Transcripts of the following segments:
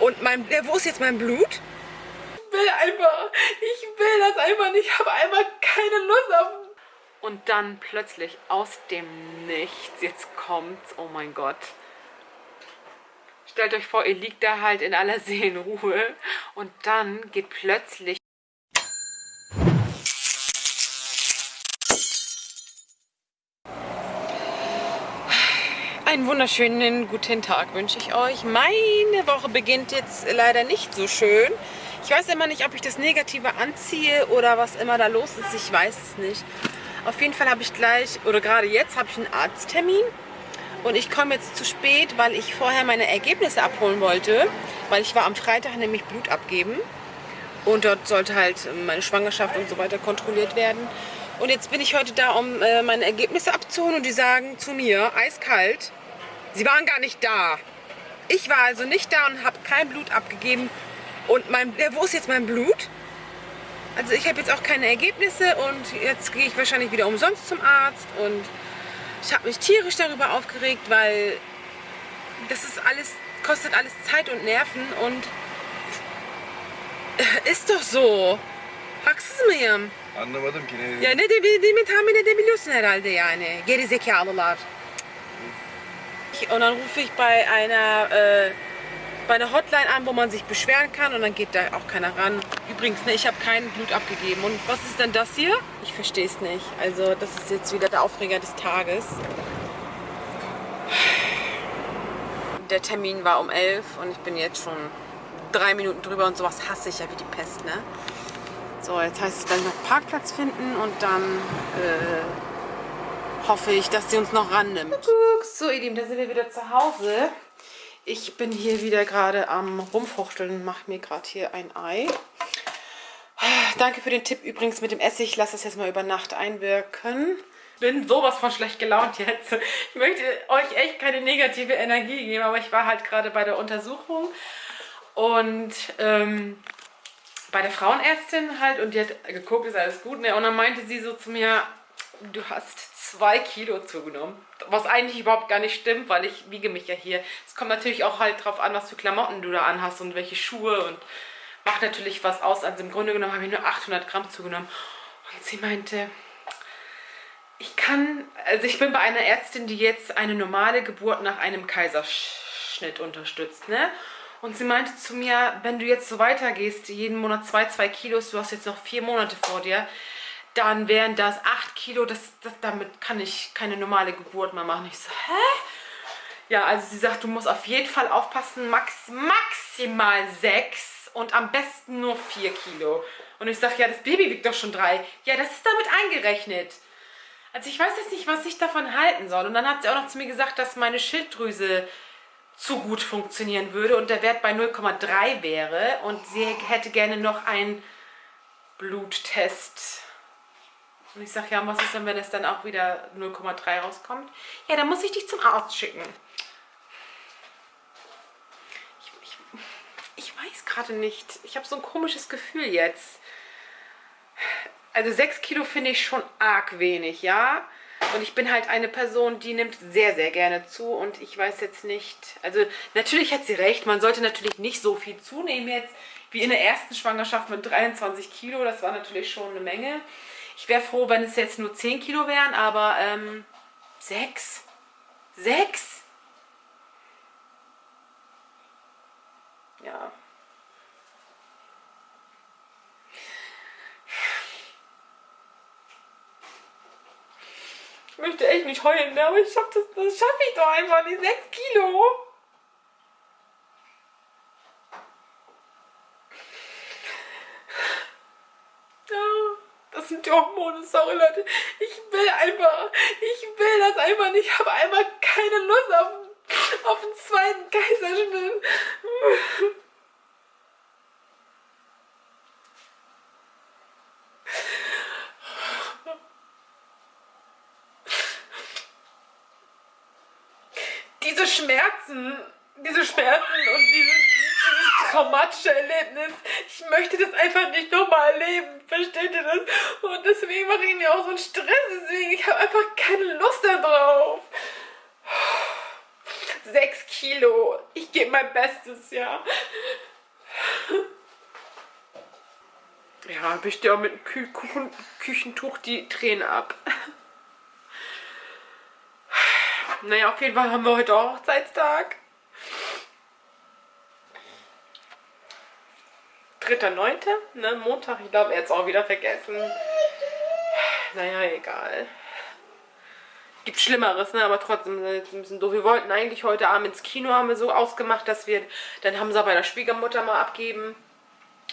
Und mein, ja, wo ist jetzt mein Blut? Ich will einfach, ich will das einfach nicht. Ich habe einfach keine Lust auf... Und dann plötzlich aus dem Nichts, jetzt kommt's, oh mein Gott. Stellt euch vor, ihr liegt da halt in aller Seelenruhe und dann geht plötzlich Einen wunderschönen guten Tag wünsche ich euch. Meine Woche beginnt jetzt leider nicht so schön. Ich weiß immer nicht, ob ich das Negative anziehe oder was immer da los ist. Ich weiß es nicht. Auf jeden Fall habe ich gleich, oder gerade jetzt, habe ich einen Arzttermin. Und ich komme jetzt zu spät, weil ich vorher meine Ergebnisse abholen wollte. Weil ich war am Freitag nämlich Blut abgeben. Und dort sollte halt meine Schwangerschaft und so weiter kontrolliert werden. Und jetzt bin ich heute da, um äh, meine Ergebnisse abzuholen. Und die sagen zu mir, eiskalt, Sie waren gar nicht da. Ich war also nicht da und habe kein Blut abgegeben. Und mein, ja, wo ist jetzt mein Blut? Also ich habe jetzt auch keine Ergebnisse und jetzt gehe ich wahrscheinlich wieder umsonst zum Arzt. Und ich habe mich tierisch darüber aufgeregt, weil das ist alles, kostet alles Zeit und Nerven und ist doch so. Haksız mıyım? Anlamadım ki ne Ya ne de, dediğimi tahmin edebiliyorsun herhalde yani. Geri zekalılar. Und dann rufe ich bei einer, äh, bei einer Hotline an, wo man sich beschweren kann und dann geht da auch keiner ran. Übrigens, ne, ich habe kein Blut abgegeben. Und was ist denn das hier? Ich verstehe es nicht. Also das ist jetzt wieder der Aufreger des Tages. Der Termin war um 11 und ich bin jetzt schon drei Minuten drüber und sowas hasse ich ja wie die Pest, ne? So, jetzt heißt es gleich noch Parkplatz finden und dann äh, hoffe ich, dass sie uns noch rannimmt. So, ihr Lieben, da sind wir wieder zu Hause. Ich bin hier wieder gerade am Rumfuchteln und mache mir gerade hier ein Ei. Danke für den Tipp übrigens mit dem Essig. Lass das jetzt mal über Nacht einwirken. Bin sowas von schlecht gelaunt jetzt. Ich möchte euch echt keine negative Energie geben, aber ich war halt gerade bei der Untersuchung und ähm, bei der Frauenärztin halt und die hat geguckt, ist alles gut. Ne? Und dann meinte sie so zu mir, du hast zwei Kilo zugenommen. Was eigentlich überhaupt gar nicht stimmt, weil ich wiege mich ja hier. Es kommt natürlich auch halt drauf an, was für Klamotten du da anhast und welche Schuhe und macht natürlich was aus. Also im Grunde genommen habe ich nur 800 Gramm zugenommen. Und sie meinte, ich kann, also ich bin bei einer Ärztin, die jetzt eine normale Geburt nach einem Kaiserschnitt unterstützt, ne? Und sie meinte zu mir, wenn du jetzt so weitergehst, jeden Monat zwei, zwei Kilos, du hast jetzt noch vier Monate vor dir, dann wären das acht Kilo, das, das, damit kann ich keine normale Geburt mehr machen. Ich so, hä? Ja, also sie sagt, du musst auf jeden Fall aufpassen, max, maximal sechs und am besten nur vier Kilo. Und ich sage, ja, das Baby wiegt doch schon drei. Ja, das ist damit eingerechnet. Also ich weiß jetzt nicht, was ich davon halten soll. Und dann hat sie auch noch zu mir gesagt, dass meine Schilddrüse zu gut funktionieren würde und der Wert bei 0,3 wäre und sie hätte gerne noch einen Bluttest. Und ich sage, ja, was ist denn, wenn es dann auch wieder 0,3 rauskommt? Ja, dann muss ich dich zum Arzt schicken. Ich, ich, ich weiß gerade nicht. Ich habe so ein komisches Gefühl jetzt. Also 6 Kilo finde ich schon arg wenig, ja. Und ich bin halt eine Person, die nimmt sehr, sehr gerne zu. Und ich weiß jetzt nicht, also natürlich hat sie recht, man sollte natürlich nicht so viel zunehmen jetzt, wie in der ersten Schwangerschaft mit 23 Kilo. Das war natürlich schon eine Menge. Ich wäre froh, wenn es jetzt nur 10 Kilo wären, aber ähm, 6? 6? Ja. Ich möchte echt nicht heulen, aber ich schaff das, das schaffe ich doch einfach nicht. 6 Kilo. Ja, Hormone, sorry Leute. Ich will einfach, ich will das einfach nicht. Ich habe einfach keine Lust auf, auf einen zweiten Kaiserschnitt. diese Schmerzen, diese Schmerzen und dieses, dieses traumatische Erlebnis, ich möchte das einfach nicht nochmal erleben, versteht ihr das? Und deswegen mache ich mir auch so einen Stress, deswegen, ich habe einfach keine Lust darauf. Sechs Kilo. Ich gebe mein Bestes, ja. Ja, wischt ja mit dem Kü Kuchen Küchentuch die Tränen ab. Naja, auf jeden Fall haben wir heute auch Hochzeitstag. 3.9., ne, Montag. Ich glaube, er hat es auch wieder vergessen. Naja, egal. Gibt Schlimmeres, ne, aber trotzdem ist ein bisschen doof. Wir wollten eigentlich heute Abend ins Kino, haben wir so ausgemacht, dass wir, dann haben sie bei der Schwiegermutter mal abgeben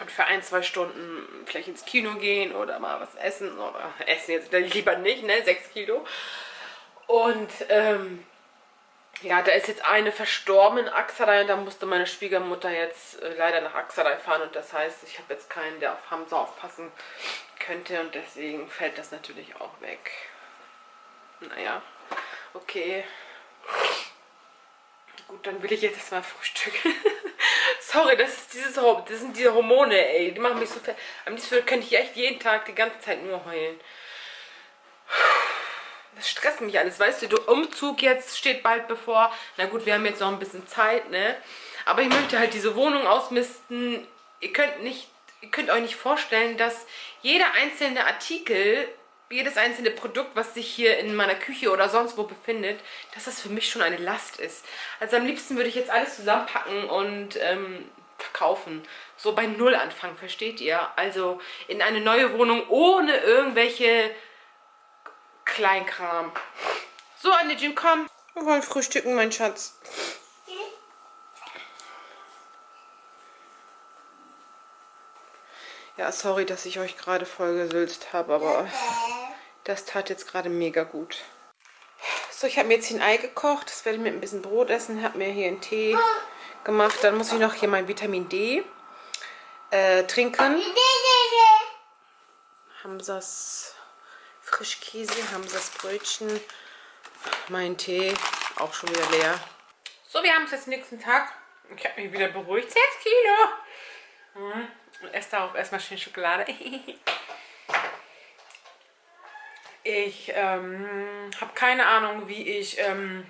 und für ein, zwei Stunden vielleicht ins Kino gehen oder mal was essen oder essen jetzt lieber nicht, ne, 6 Kilo. Und ähm, ja, da ist jetzt eine verstorben in Axaray und da musste meine Schwiegermutter jetzt äh, leider nach Axaray fahren und das heißt, ich habe jetzt keinen, der auf Hamza aufpassen könnte und deswegen fällt das natürlich auch weg. Naja, okay. Gut, dann will ich jetzt erstmal frühstücken. Sorry, das, ist dieses, das sind diese Hormone, ey. Die machen mich so fertig. Am liebsten könnte ich echt jeden Tag die ganze Zeit nur heulen. Das stresst mich alles, weißt du, der Umzug jetzt steht bald bevor. Na gut, wir haben jetzt noch ein bisschen Zeit, ne? Aber ich möchte halt diese Wohnung ausmisten. Ihr könnt nicht, ihr könnt euch nicht vorstellen, dass jeder einzelne Artikel, jedes einzelne Produkt, was sich hier in meiner Küche oder sonst wo befindet, dass das für mich schon eine Last ist. Also am liebsten würde ich jetzt alles zusammenpacken und ähm, verkaufen. So bei Null anfangen, versteht ihr? Also in eine neue Wohnung ohne irgendwelche Kleinkram. So, Annejin, komm. Wir wollen frühstücken, mein Schatz. Ja, sorry, dass ich euch gerade vollgesülzt habe, aber das tat jetzt gerade mega gut. So, ich habe mir jetzt ein Ei gekocht. Das werde ich mit ein bisschen Brot essen. Habe mir hier einen Tee gemacht. Dann muss ich noch hier mein Vitamin D äh, trinken. Hamsas Frischkäse, Hamsas Brötchen, mein Tee, auch schon wieder leer. So, wir haben es jetzt nächsten Tag. Ich habe mich wieder beruhigt. 6 Kilo. Mhm. Und esse da auch erstmal schön Schokolade. Ich ähm, habe keine Ahnung, wie ich ähm,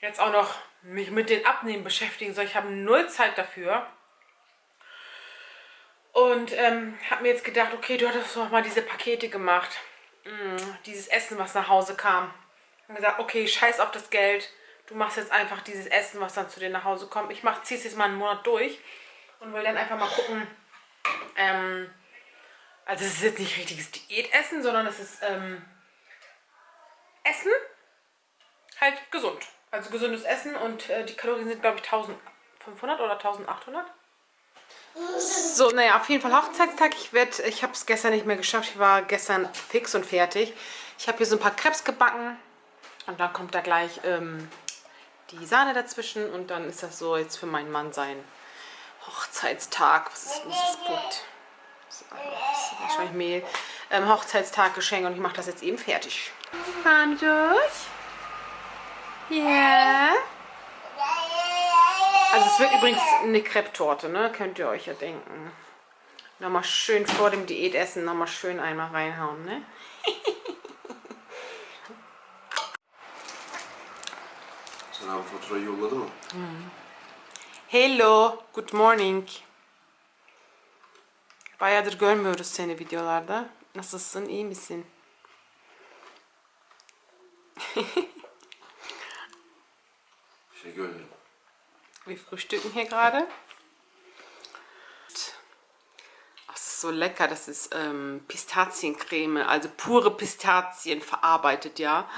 jetzt auch noch mich mit den Abnehmen beschäftigen soll. Ich habe null Zeit dafür. Und ähm, habe mir jetzt gedacht, okay, du hattest doch mal diese Pakete gemacht. Mm, dieses Essen, was nach Hause kam. Und gesagt, okay, scheiß auf das Geld. Du machst jetzt einfach dieses Essen, was dann zu dir nach Hause kommt. Ich ziehe es jetzt mal einen Monat durch und will dann einfach mal gucken. Ähm, also es ist jetzt nicht richtiges Diätessen, sondern es ist ähm, Essen, halt gesund. Also gesundes Essen und äh, die Kalorien sind, glaube ich, 1500 oder 1800. So, naja, auf jeden Fall Hochzeitstag. Ich, ich habe es gestern nicht mehr geschafft. Ich war gestern fix und fertig. Ich habe hier so ein paar Krebs gebacken. Und dann kommt da gleich ähm, die Sahne dazwischen. Und dann ist das so jetzt für meinen Mann sein Hochzeitstag. Was ist dieses Punkt? Das ist wahrscheinlich Mehl. Ähm, Hochzeitstaggeschenk. Und ich mache das jetzt eben fertig. Komm durch. Yeah. Es wird übrigens eine Crepe-Torte, ne? Könnt ihr euch ja denken. Nochmal schön vor dem Diätessen nochmal schön einmal reinhauen, ne? Sen faturayı yolladı mı? Hello, good morning. Bayağıdır görmüyoruz seni videolarda. Nasılsın, iyi misin? Teşekkür ederim. Wir frühstücken hier gerade. Das ist so lecker. Das ist ähm, Pistaziencreme, also pure Pistazien verarbeitet, ja.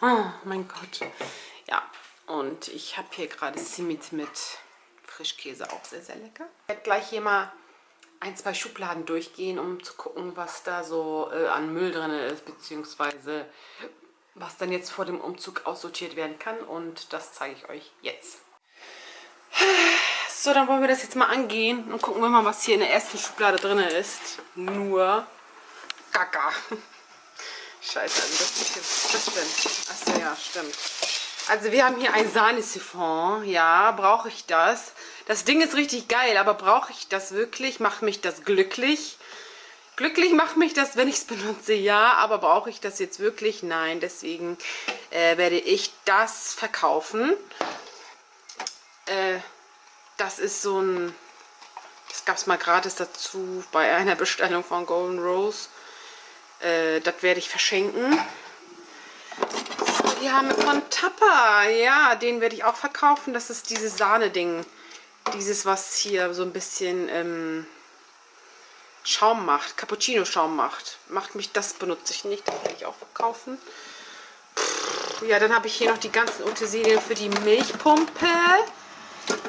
Oh mein Gott. Ja, und ich habe hier gerade Simit mit Frischkäse, auch sehr, sehr lecker. Ich werde gleich hier mal ein, zwei Schubladen durchgehen, um zu gucken, was da so äh, an Müll drin ist, beziehungsweise was dann jetzt vor dem Umzug aussortiert werden kann. Und das zeige ich euch jetzt. So, dann wollen wir das jetzt mal angehen und gucken wir mal, was hier in der ersten Schublade drin ist. Nur Kaka. Scheiße, also das ist jetzt, das stimmt. Achso, ja, stimmt. Also wir haben hier ein Sahnesiphon. Ja, brauche ich das? Das Ding ist richtig geil, aber brauche ich das wirklich? Macht mich das glücklich? Glücklich macht mich das, wenn ich es benutze, ja, aber brauche ich das jetzt wirklich? Nein, deswegen äh, werde ich das verkaufen. Äh, das ist so ein, das gab es mal gratis dazu bei einer Bestellung von Golden Rose. Äh, das werde ich verschenken. Die haben von Tappa, ja, den werde ich auch verkaufen. Das ist dieses Sahne-Ding. Dieses, was hier so ein bisschen... Ähm, Schaum macht, Cappuccino-Schaum macht. Macht mich, das benutze ich nicht, das werde ich auch verkaufen. Ja, dann habe ich hier noch die ganzen Utensilien für die Milchpumpe.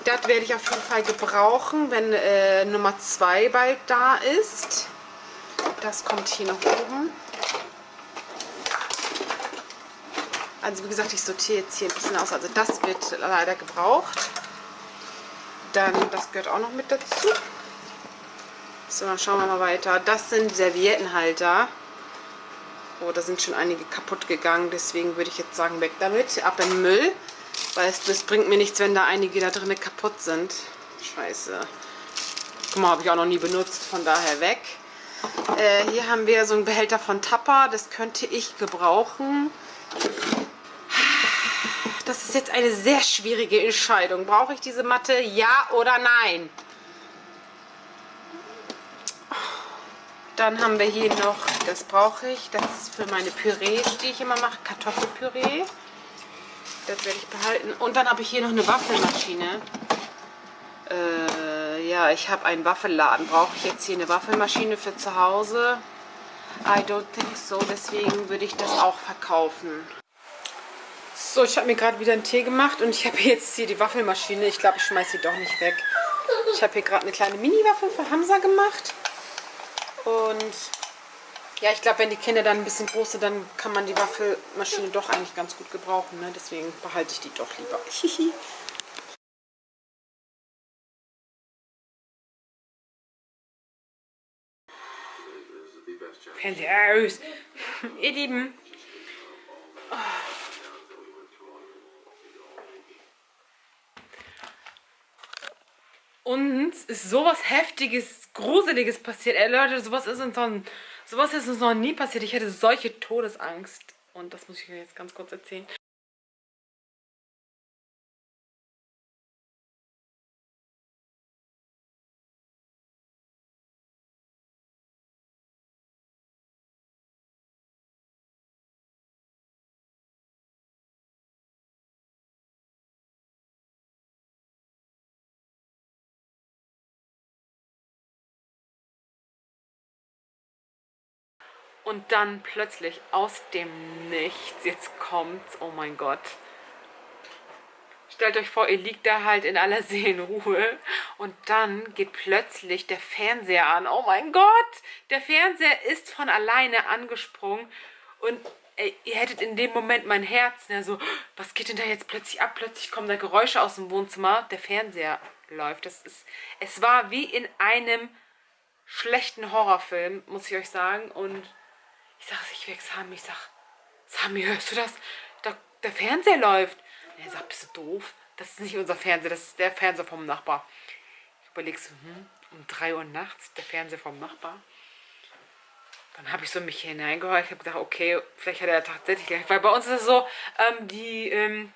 Das werde ich auf jeden Fall gebrauchen, wenn äh, Nummer 2 bald da ist. Das kommt hier noch oben. Also wie gesagt, ich sortiere jetzt hier ein bisschen aus. Also das wird leider gebraucht. Dann, das gehört auch noch mit dazu. So, dann schauen wir mal weiter. Das sind Serviettenhalter. Oh, da sind schon einige kaputt gegangen. Deswegen würde ich jetzt sagen, weg damit. Ab in den Müll. Weil es das bringt mir nichts, wenn da einige da drin kaputt sind. Scheiße. Guck mal, habe ich auch noch nie benutzt. Von daher weg. Äh, hier haben wir so einen Behälter von Tappa. Das könnte ich gebrauchen. Das ist jetzt eine sehr schwierige Entscheidung. Brauche ich diese Matte? Ja oder nein? Dann haben wir hier noch, das brauche ich, das ist für meine Pürees, die ich immer mache, Kartoffelpüree. Das werde ich behalten. Und dann habe ich hier noch eine Waffelmaschine. Äh, ja, ich habe einen Waffelladen. Brauche ich jetzt hier eine Waffelmaschine für zu Hause? I don't think so. Deswegen würde ich das auch verkaufen. So, ich habe mir gerade wieder einen Tee gemacht und ich habe jetzt hier die Waffelmaschine. Ich glaube, ich schmeiße sie doch nicht weg. Ich habe hier gerade eine kleine Mini-Waffel für Hamza gemacht. Und ja, ich glaube, wenn die Kinder dann ein bisschen groß sind, dann kann man die Waffelmaschine doch eigentlich ganz gut gebrauchen. Ne? Deswegen behalte ich die doch lieber. Fernseher aus. Ihr Lieben. Oh. Uns ist sowas Heftiges, Gruseliges passiert. Ey Leute, sowas ist uns noch, sowas ist uns noch nie passiert. Ich hatte solche Todesangst. Und das muss ich euch jetzt ganz kurz erzählen. Und dann plötzlich aus dem Nichts, jetzt kommt's, oh mein Gott. Stellt euch vor, ihr liegt da halt in aller Seelenruhe und dann geht plötzlich der Fernseher an. Oh mein Gott, der Fernseher ist von alleine angesprungen und ey, ihr hättet in dem Moment mein Herz, ne, so, was geht denn da jetzt plötzlich ab? Plötzlich kommen da Geräusche aus dem Wohnzimmer, der Fernseher läuft. Das ist, es war wie in einem schlechten Horrorfilm, muss ich euch sagen und ich sag, ich weg Sami, ich sag, Sami, hörst du das? Da, der Fernseher läuft. Und er sagt, bist du doof? Das ist nicht unser Fernseher, das ist der Fernseher vom Nachbar. Ich überlege so, hm, um 3 Uhr nachts, der Fernseher vom Nachbar. Dann habe ich so mich hineingehört. Ich habe gedacht, okay, vielleicht hat er tatsächlich Weil bei uns ist es so, ähm, die, ähm,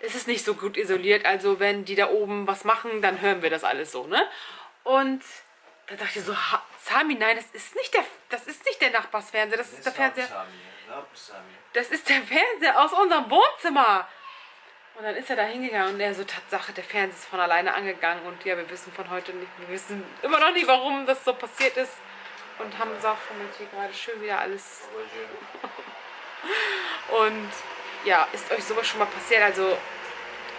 es ist nicht so gut isoliert. Also wenn die da oben was machen, dann hören wir das alles so, ne? Und dann dachte ich so, Sami, nein, das ist nicht der, das ist nicht der Nachbarsfernseher, das ist der Fernseher. Das ist der Fernseher aus unserem Wohnzimmer. Und dann ist er da hingegangen und er so, Tatsache, der Fernseher ist von alleine angegangen und ja, wir wissen von heute nicht, wir wissen immer noch nicht, warum das so passiert ist. Und haben gesagt, fummelt hier gerade schön wieder alles. und ja, ist euch sowas schon mal passiert? Also,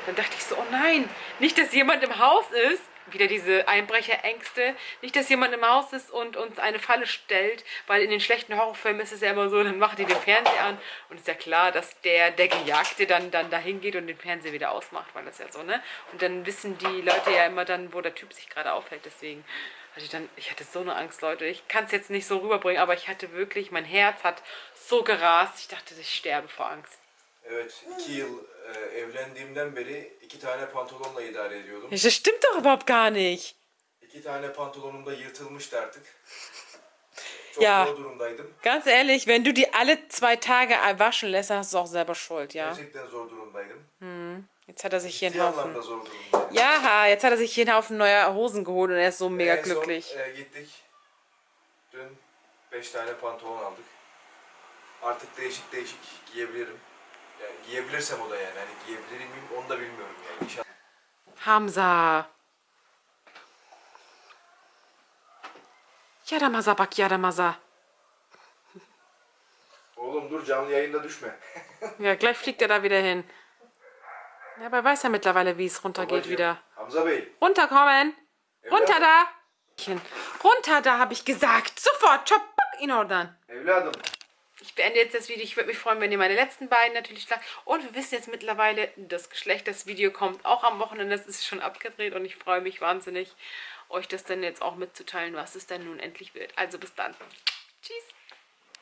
dann dachte ich so, oh nein, nicht, dass jemand im Haus ist wieder diese Einbrecherängste. Nicht, dass jemand im Haus ist und uns eine Falle stellt, weil in den schlechten Horrorfilmen ist es ja immer so, dann macht die den Fernseher an und ist ja klar, dass der, der Gejagte dann, dann dahin geht und den Fernseher wieder ausmacht, weil das ja so, ne? Und dann wissen die Leute ja immer dann, wo der Typ sich gerade aufhält, deswegen hatte ich dann, ich hatte so eine Angst, Leute. Ich kann es jetzt nicht so rüberbringen, aber ich hatte wirklich, mein Herz hat so gerast, ich dachte, ich sterbe vor Angst. Evet, iki yıl e, evlendiğimden beri iki tane pantolonla idare ediyordum. Das stimmt doch überhaupt gar nicht. İki tane pantolonum da yırtılmıştı artık. Çok Ja. zor durumdaydım. Ganz ehrlich, wenn du die alle zwei Tage waschen lässt, dann hast du auch selber Schuld, ja? Gerçekten zor durumdaydım. Jetzt hat er sich hier Ciddi einen Haufen... anlamda zor durumdaydım. Ja, jetzt hat er sich hier einen Haufen neuer Hosen geholt und er ist so mega En son, glücklich. e, gittik. Dün 5 tane pantolon aldık. Artık değişik değişik giyebilirim. Yani giyebilirsem o da yani. Hani giyebilir miyim onu da bilmiyorum yani. İnşallah. Hamza. Yaramaza bak yaramaza. Oğlum dur canlı yayında düşme. Ja, gleich fliegt er da wieder hin. Ja, aber er weiß ja mittlerweile, wie es runtergeht wieder. Hamza Bey. Runterkommen! Runter da! Runter da, habe ich gesagt. Sofort, pack ihn ordern. Evladım. Ich beende jetzt das Video. Ich würde mich freuen, wenn ihr meine letzten beiden natürlich sagt. Und wir wissen jetzt mittlerweile, das Geschlecht, das Video kommt auch am Wochenende. Das ist schon abgedreht und ich freue mich wahnsinnig, euch das dann jetzt auch mitzuteilen, was es dann nun endlich wird. Also bis dann.